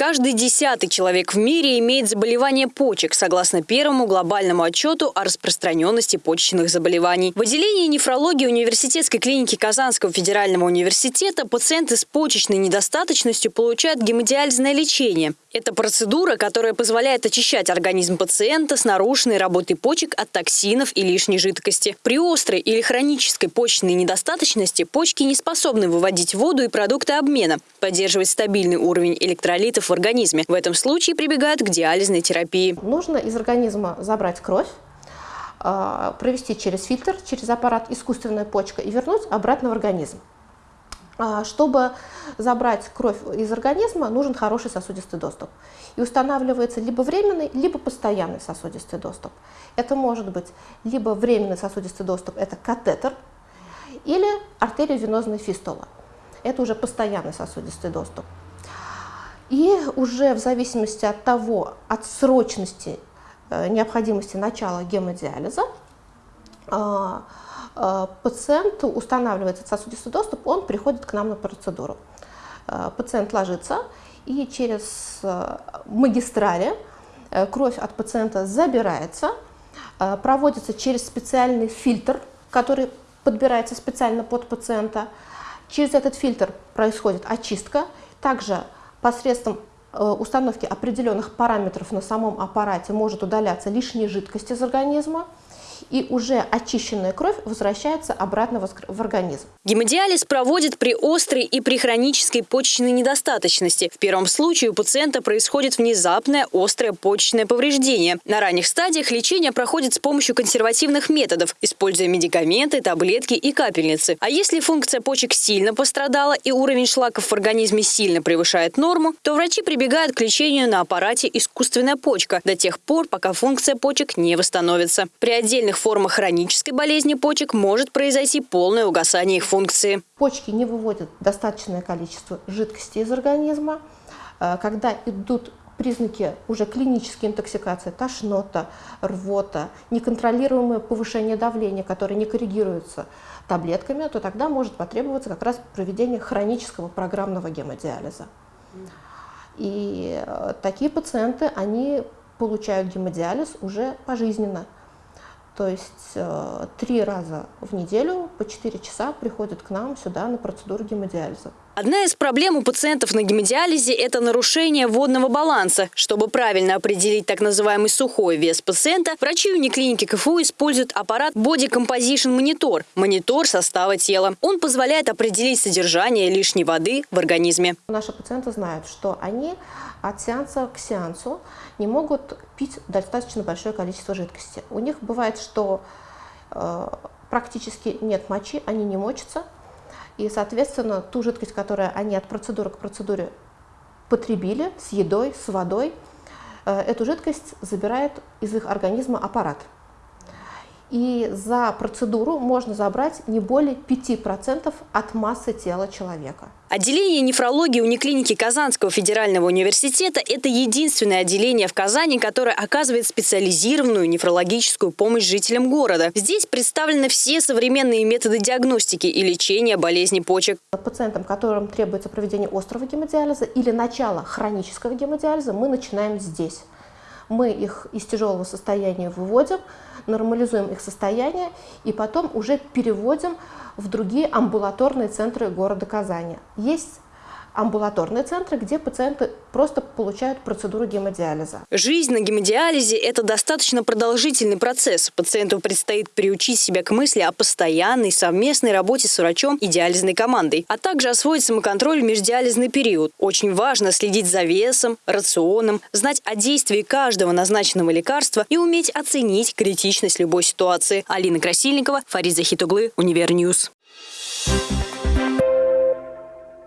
Каждый десятый человек в мире имеет заболевание почек, согласно первому глобальному отчету о распространенности почечных заболеваний. В отделении нефрологии университетской клиники Казанского федерального университета пациенты с почечной недостаточностью получают гемодиализное лечение. Это процедура, которая позволяет очищать организм пациента с нарушенной работой почек от токсинов и лишней жидкости. При острой или хронической почечной недостаточности почки не способны выводить воду и продукты обмена, поддерживать стабильный уровень электролитов в организме. В этом случае прибегают к диализной терапии. Нужно из организма забрать кровь, а, провести через фильтр, через аппарат искусственная почка и вернуть обратно в организм. А, чтобы забрать кровь из организма, нужен хороший сосудистый доступ. И устанавливается либо временный, либо постоянный сосудистый доступ. Это может быть либо временный сосудистый доступ, это катетер, или артериовенозная фистола. Это уже постоянный сосудистый доступ. И уже в зависимости от того, от срочности э, необходимости начала гемодиализа, а, пациенту устанавливается сосудистый доступ, он приходит к нам на процедуру. А, пациент ложится, и через э, магистрали э, кровь от пациента забирается, проводится через специальный фильтр, который подбирается специально под пациента. Через этот фильтр происходит очистка. Также посредством э, установки определенных параметров на самом аппарате может удаляться лишняя жидкость из организма и уже очищенная кровь возвращается обратно в организм. Гемодиализ проводит при острой и при хронической почечной недостаточности. В первом случае у пациента происходит внезапное острое почечное повреждение. На ранних стадиях лечение проходит с помощью консервативных методов, используя медикаменты, таблетки и капельницы. А если функция почек сильно пострадала и уровень шлаков в организме сильно превышает норму, то врачи прибегают к лечению на аппарате искусственная почка до тех пор, пока функция почек не восстановится. При отдельных формах хронической болезни почек может произойти полное угасание их функции. Почки не выводят достаточное количество жидкости из организма. Э, когда идут признаки уже клинической интоксикации, тошнота, рвота, неконтролируемое повышение давления, которое не коррегируется таблетками, то тогда может потребоваться как раз проведение хронического программного гемодиализа. И э, такие пациенты, они получают гемодиализ уже пожизненно. То есть э, три раза в неделю по 4 часа приходят к нам сюда на процедуру гемодиализа. Одна из проблем у пациентов на гемодиализе – это нарушение водного баланса. Чтобы правильно определить так называемый сухой вес пациента, врачи униклиники КФУ используют аппарат Body Composition Monitor – монитор состава тела. Он позволяет определить содержание лишней воды в организме. Наши пациенты знают, что они от сеанса к сеансу не могут пить достаточно большое количество жидкости. У них бывает, что э, практически нет мочи, они не мочатся, и, соответственно, ту жидкость, которую они от процедуры к процедуре потребили с едой, с водой, э, эту жидкость забирает из их организма аппарат и за процедуру можно забрать не более 5% от массы тела человека. Отделение нефрологии униклиники Казанского федерального университета – это единственное отделение в Казани, которое оказывает специализированную нефрологическую помощь жителям города. Здесь представлены все современные методы диагностики и лечения болезней почек. Пациентам, которым требуется проведение острого гемодиализа или начало хронического гемодиализа, мы начинаем здесь. Мы их из тяжелого состояния выводим, нормализуем их состояние и потом уже переводим в другие амбулаторные центры города Казани. Есть амбулаторные центры, где пациенты просто получают процедуру гемодиализа. Жизнь на гемодиализе – это достаточно продолжительный процесс. Пациенту предстоит приучить себя к мысли о постоянной совместной работе с врачом и диализной командой, а также освоить самоконтроль в междиализный период. Очень важно следить за весом, рационом, знать о действии каждого назначенного лекарства и уметь оценить критичность любой ситуации. Алина Красильникова, Фарид Захитуглы, Универньюз. Thank you